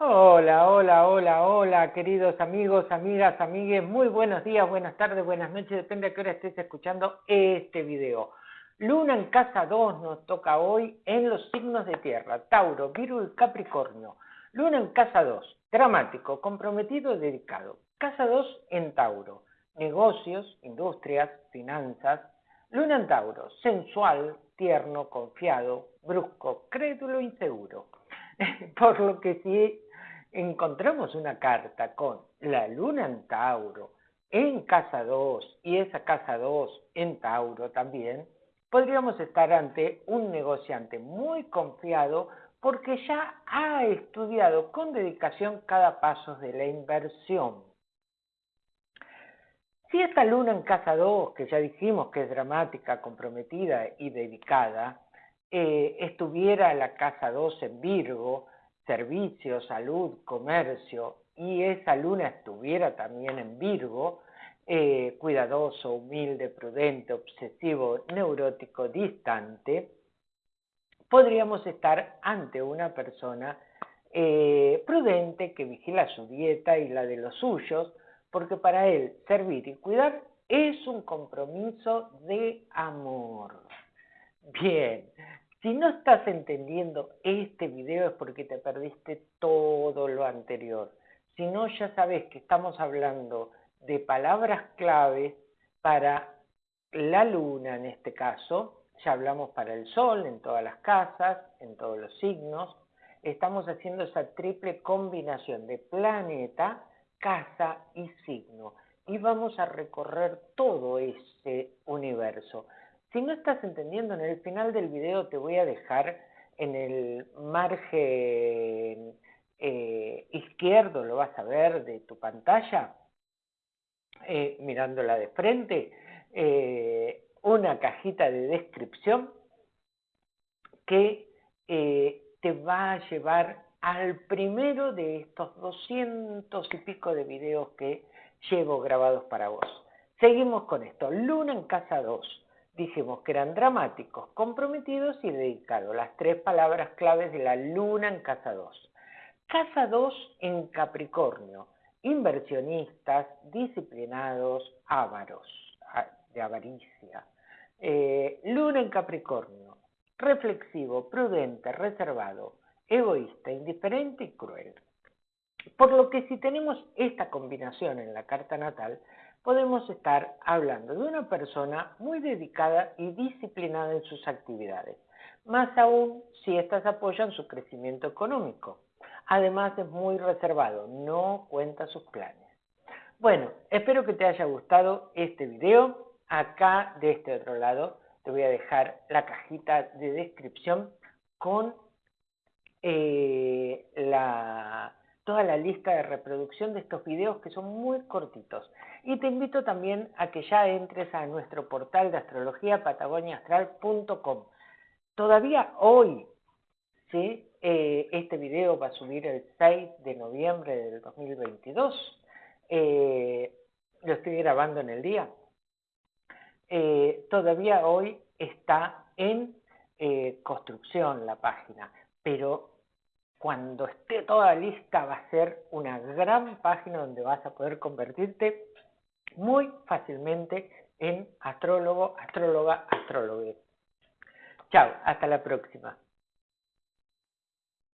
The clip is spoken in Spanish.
Hola, hola, hola, hola, queridos amigos, amigas, amigues, muy buenos días, buenas tardes, buenas noches, depende a qué hora estés escuchando este video. Luna en casa 2 nos toca hoy en los signos de tierra, Tauro, Virgo y Capricornio. Luna en casa 2, dramático, comprometido, dedicado. Casa 2 en Tauro, negocios, industrias, finanzas. Luna en Tauro, sensual, tierno, confiado, brusco, crédulo, inseguro. Por lo que si encontramos una carta con la luna en Tauro en casa 2 y esa casa 2 en Tauro también, podríamos estar ante un negociante muy confiado porque ya ha estudiado con dedicación cada paso de la inversión. Si esta luna en casa 2, que ya dijimos que es dramática, comprometida y dedicada, eh, estuviera la casa 2 en Virgo, servicio, salud, comercio, y esa luna estuviera también en Virgo, eh, cuidadoso, humilde, prudente, obsesivo, neurótico, distante, podríamos estar ante una persona eh, prudente que vigila su dieta y la de los suyos, porque para él servir y cuidar es un compromiso de amor. Bien, si no estás entendiendo este video es porque te perdiste todo lo anterior. Si no, ya sabes que estamos hablando de palabras claves para la luna en este caso. Ya hablamos para el sol en todas las casas, en todos los signos. Estamos haciendo esa triple combinación de planeta, casa y signo. Y vamos a recorrer todo ese universo. Si no estás entendiendo, en el final del video te voy a dejar en el margen eh, izquierdo, lo vas a ver de tu pantalla, eh, mirándola de frente, eh, una cajita de descripción que te va a llevar al primero de estos doscientos y pico de videos que llevo grabados para vos. Seguimos con esto. Luna en casa 2 dijimos que eran dramáticos, comprometidos y dedicados, las tres palabras claves de la luna en casa 2. Casa 2 en Capricornio, inversionistas, disciplinados, ávaros, de avaricia. Eh, luna en Capricornio, reflexivo, prudente, reservado, egoísta, indiferente y cruel. Por lo que si tenemos esta combinación en la carta natal, podemos estar hablando de una persona muy dedicada y disciplinada en sus actividades, más aún si éstas apoyan su crecimiento económico. Además es muy reservado, no cuenta sus planes. Bueno, espero que te haya gustado este video. Acá de este otro lado te voy a dejar la cajita de descripción con eh, toda la lista de reproducción de estos videos que son muy cortitos. Y te invito también a que ya entres a nuestro portal de astrología patagoniaastral.com. Todavía hoy, ¿sí? Eh, este video va a subir el 6 de noviembre del 2022. Eh, lo estoy grabando en el día. Eh, todavía hoy está en construcción la página, pero cuando esté toda lista va a ser una gran página donde vas a poder convertirte muy fácilmente en astrólogo, astróloga, astrólogo. Chao, hasta la próxima.